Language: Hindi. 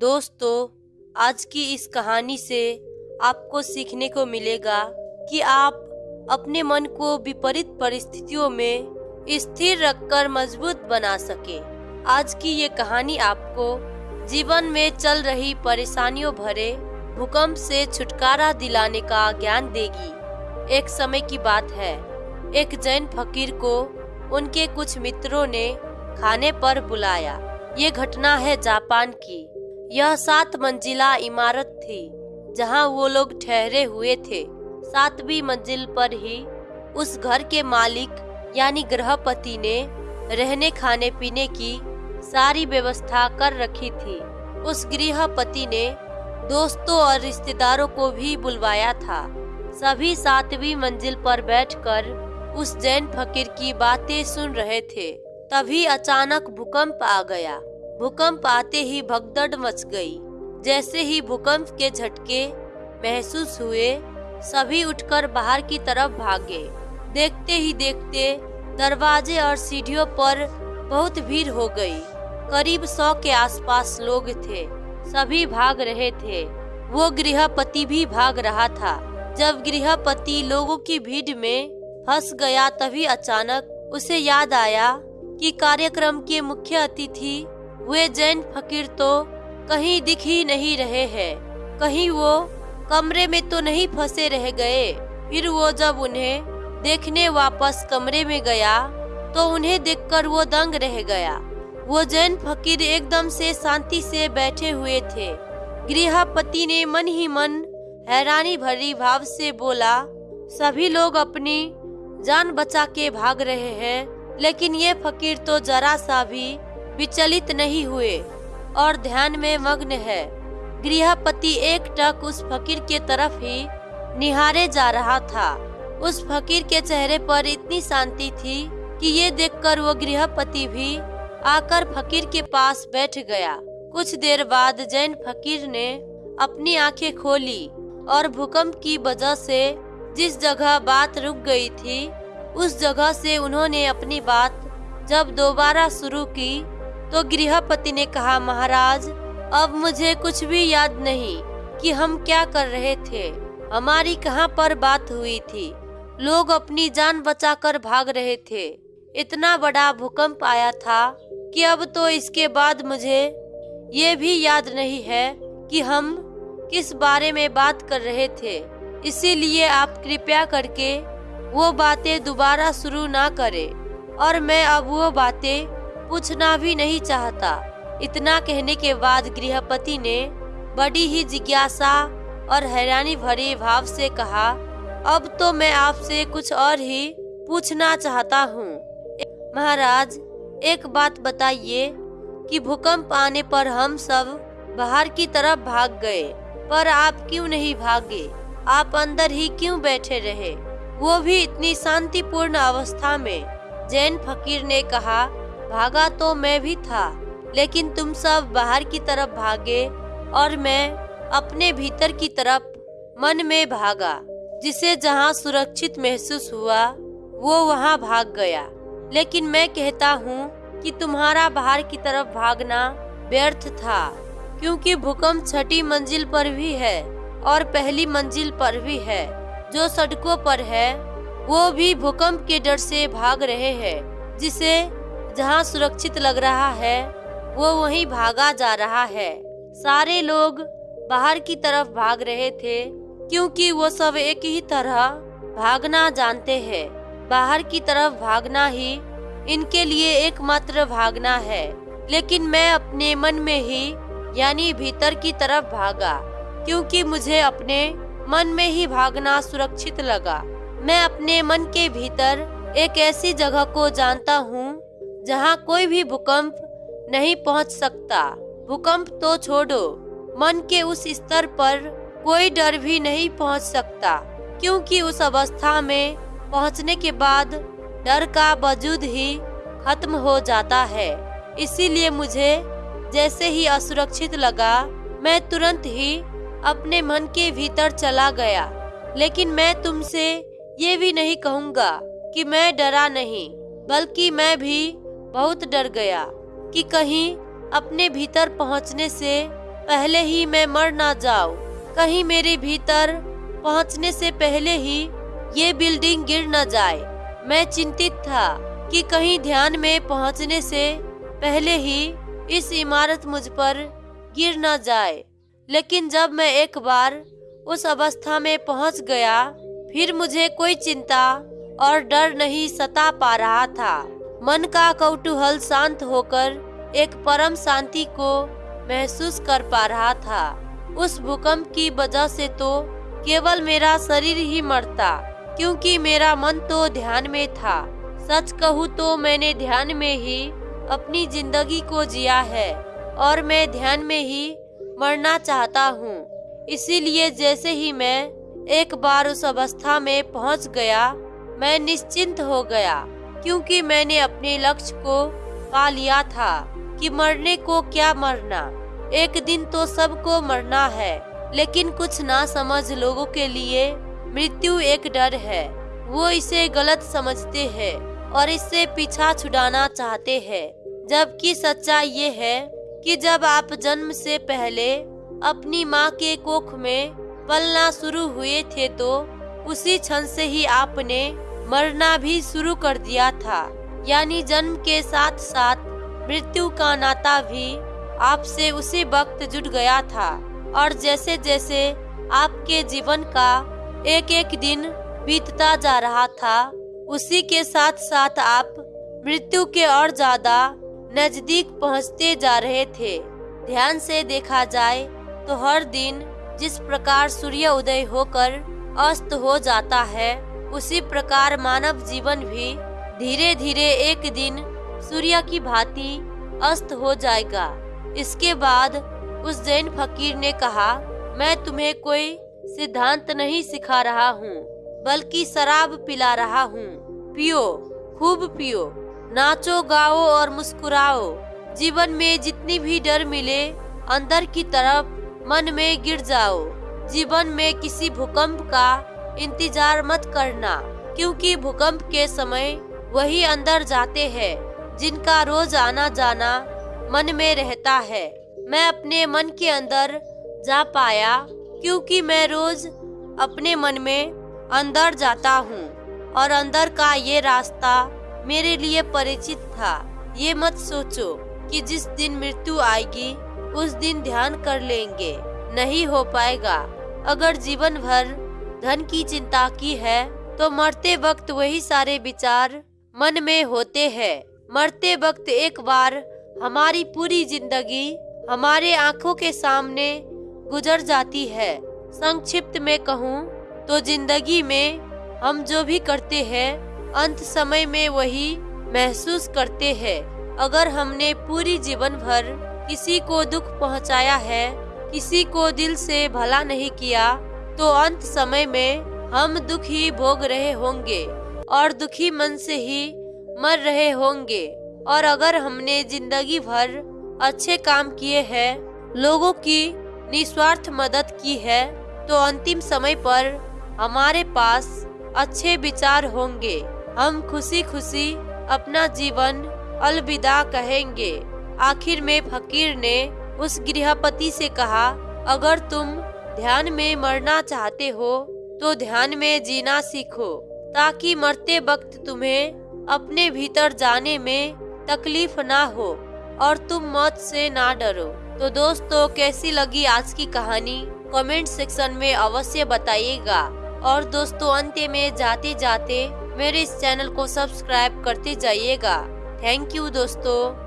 दोस्तों, आज की इस कहानी से आपको सीखने को मिलेगा कि आप अपने मन को विपरीत परिस्थितियों में स्थिर रखकर मज़बूत बना सके। आज की ये कहानी आपको जीवन में चल रही परेशानियों भरे भूकंप से छुटकारा दिलाने का ज्ञान देगी। एक समय की बात है, एक जैन फकीर को उनके कुछ मित्रों ने खाने पर बुलाया। ये घटना है जापान की। यह सात मंजिला इमारत थी, जहाँ वो लोग ठहरे हुए थे। सातवीं मंजिल पर ही उस घर के मालिक, यानी गृहपति ने रहने खाने पीने की सारी व्यवस्था कर रखी थी। उस गृहपति ने दोस्तों और रिश्तेदारों को भी बुलवाया था। सभी सातवीं मंजिल पर बैठकर उस जैन फकीर की बातें सुन रहे थे। तभी अचानक भूकंप आ गया। भूकंप आते ही भगदड़ मच गई। जैसे ही भूकंप के झटके महसूस हुए, सभी उठकर बाहर की तरफ़ भागे। देखते ही देखते दरवाजे और सीढ़ियों पर बहुत भीड़ हो गई। करीब सौ के आसपास लोग थे। सभी भाग रहे थे। वो गृहपति भी भाग रहा था। जब गृहपति लोगों की भीड़ में फंस गया, तभी अचानक उसे याद आया कि कार्यक्रम के मुख्य अतिथि वे जैन फकीर तो कहीं दिख ही नहीं रहे हैं। कहीं वो कमरे में तो नहीं फंसे रह गए। फिर वो जब उन्हें देखने वापस कमरे में गया तो उन्हें देखकर वो दंग रह गया। वो जैन फकीर एकदम से शांति से बैठे हुए थे। गृहपति ने मन ही मन हैरानी भरी भाव से बोला, सभी लोग अपनी जान बचा के भाग रहे हैं, लेकिन ये फकीर तो जरा सा भी विचलित नहीं हुए और ध्यान में मग्न है। गृहपति एक टक उस फकीर के तरफ़ ही निहारे जा रहा था। उस फकीर के चेहरे पर इतनी शांति थी कि ये देखकर वो गृहपति भी आकर फकीर के पास बैठ गया। कुछ देर बाद जैन फकीर ने अपनी आँखें खोली और भूकंप की वजह से जिस जगह बात रुक गई थी, उस जगह से उन्होंने अपनी बात जब दोबारा शुरू की तो गृहपति ने कहा, महाराज, अब मुझे कुछ भी याद नहीं कि हम क्या कर रहे थे। हमारी कहाँ पर बात हुई थी। लोग अपनी जान बचाकर भाग रहे थे। इतना बड़ा भूकंप आया था कि अब तो इसके बाद मुझे ये भी याद नहीं है कि हम किस बारे में बात कर रहे थे। इसीलिए आप कृपया करके वो बातें दोबारा शुरू ना करें और मैं अब वो बातें पूछना भी नहीं चाहता। इतना कहने के बाद गृहपति ने बड़ी ही जिज्ञासा और हैरानी भरे भाव से कहा, अब तो मैं आपसे कुछ और ही पूछना चाहता हूँ। महाराज, एक बात बताइए कि भूकंप आने पर हम सब बाहर की तरफ़ भाग गए, पर आप क्यों नहीं भागे? आप अंदर ही क्यों बैठे रहे? वो भी इतनी शांतिपूर्ण अवस्था में जैन फकीर ने कहा भागा तो मैं भी था, लेकिन तुम सब बाहर की तरफ़ भागे और मैं अपने भीतर की तरफ़ मन में भागा, जिसे जहाँ सुरक्षित महसूस हुआ, वो वहाँ भाग गया। लेकिन मैं कहता हूँ कि तुम्हारा बाहर की तरफ़ भागना व्यर्थ था, क्योंकि भूकंप छठी मंजिल पर भी है और पहली मंजिल पर भी है। जो सड़कों पर है, वो भी भूकंप के डर से भाग रहे हैं, जिसे जहाँ सुरक्षित लग रहा है, वो वहीं भागा जा रहा है। सारे लोग बाहर की तरफ़ भाग रहे थे, क्योंकि वो सब एक ही तरह भागना जानते हैं। बाहर की तरफ़ भागना ही इनके लिए एकमात्र भागना है। लेकिन मैं अपने मन में ही, यानी भीतर की तरफ़ भागा, क्योंकि मुझे अपने मन में ही भागना सुरक्षित लगा। मैं अपने मन के भीतर एक ऐसी जगह को जानता हूँ जहाँ कोई भी भूकंप नहीं पहुँच सकता। भूकंप तो छोड़ो, मन के उस स्तर पर कोई डर भी नहीं पहुँच सकता, क्योंकि उस अवस्था में पहुँचने के बाद डर का वजूद ही खत्म हो जाता है। इसीलिए मुझे जैसे ही असुरक्षित लगा, मैं तुरंत ही अपने मन के भीतर चला गया। लेकिन मैं तुमसे ये भी नहीं कहूँगा कि मैं डरा नहीं, बल्कि मैं भी बहुत डर गया कि कहीं अपने भीतर पहुँचने से पहले ही मैं मर ना जाऊँ। कहीं मेरे भीतर पहुँचने से पहले ही ये बिल्डिंग गिर न जाए। मैं चिंतित था कि कहीं ध्यान में पहुँचने से पहले ही इस इमारत मुझ पर गिर न जाए। लेकिन जब मैं एक बार उस अवस्था में पहुँच गया, फिर मुझे कोई चिंता और डर नहीं सता पा रहा था। मन का कौतूहल शांत होकर एक परम शांति को महसूस कर पा रहा था। उस भूकंप की वजह से तो केवल मेरा शरीर ही मरता, क्योंकि मेरा मन तो ध्यान में था। सच कहूँ तो मैंने ध्यान में ही अपनी ज़िंदगी को जिया है, और मैं ध्यान में ही मरना चाहता हूँ। इसीलिए जैसे ही मैं एक बार उस अवस्था में पहुँच गया, मैं निश्चिंत हो गया। क्योंकि मैंने अपने लक्ष्य को पा लिया था कि मरने को क्या मरना। एक दिन तो सबको मरना है, लेकिन कुछ ना समझ लोगों के लिए मृत्यु एक डर है। वो इसे गलत समझते हैं और इससे पीछा छुड़ाना चाहते हैं, जबकि सच्चाई ये है कि जब आप जन्म से पहले अपनी माँ के कोख में पलना शुरू हुए थे तो उसी क्षण से ही आपने मरना भी शुरू कर दिया था। यानी जन्म के साथ साथ मृत्यु का नाता भी आपसे उसी वक्त जुड़ गया था। और जैसे जैसे आपके जीवन का एक एक दिन बीतता जा रहा था, उसी के साथ साथ आप मृत्यु के और ज़्यादा नज़दीक पहुँचते जा रहे थे। ध्यान से देखा जाए तो हर दिन जिस प्रकार सूर्य उदय होकर अस्त हो जाता है उसी प्रकार मानव जीवन भी धीरे धीरे एक दिन सूर्य की भांति अस्त हो जाएगा। इसके बाद उस जैन फकीर ने कहा, मैं तुम्हें कोई सिद्धांत नहीं सिखा रहा हूँ, बल्कि शराब पिला रहा हूँ। पियो, खूब पियो, नाचो, गाओ और मुस्कुराओ। जीवन में जितनी भी डर मिले, अंदर की तरफ़ मन में गिर जाओ। जीवन में किसी भूकंप का इंतज़ार मत करना, क्योंकि भूकंप के समय वही अंदर जाते हैं, जिनका रोज आना जाना मन में रहता है। मैं अपने मन के अंदर जा पाया, क्योंकि मैं रोज अपने मन में अंदर जाता हूँ, और अंदर का ये रास्ता मेरे लिए परिचित था। ये मत सोचो कि जिस दिन मृत्यु आएगी, उस दिन ध्यान कर लेंगे, नहीं हो पाएगा। अगर जीवन भर धन की चिंता की है तो मरते वक्त वही सारे विचार मन में होते हैं। मरते वक्त एक बार हमारी पूरी ज़िंदगी हमारे आँखों के सामने गुजर जाती है। संक्षिप्त में कहूँ तो ज़िंदगी में हम जो भी करते हैं, अंत समय में वही महसूस करते हैं। अगर हमने पूरी जीवन भर किसी को दुख पहुँचाया है, किसी को दिल से भला नहीं किया तो अंत समय में हम दुख ही भोग रहे होंगे और दुखी मन से ही मर रहे होंगे। और अगर हमने ज़िंदगी भर अच्छे काम किए हैं, लोगों की निस्वार्थ मदद की है तो अंतिम समय पर हमारे पास अच्छे विचार होंगे। हम खुशी खुशी अपना जीवन अलविदा कहेंगे। आखिर में फकीर ने उस गृहपति से कहा, अगर तुम ध्यान में मरना चाहते हो तो ध्यान में जीना सीखो, ताकि मरते वक्त तुम्हें अपने भीतर जाने में तकलीफ़ ना हो और तुम मौत से ना डरो। तो दोस्तों, कैसी लगी आज की कहानी? कमेंट सेक्शन में अवश्य बताइएगा। और दोस्तों, अंत में जाते जाते मेरे इस चैनल को सब्सक्राइब करते जाइएगा। थैंक यू दोस्तों।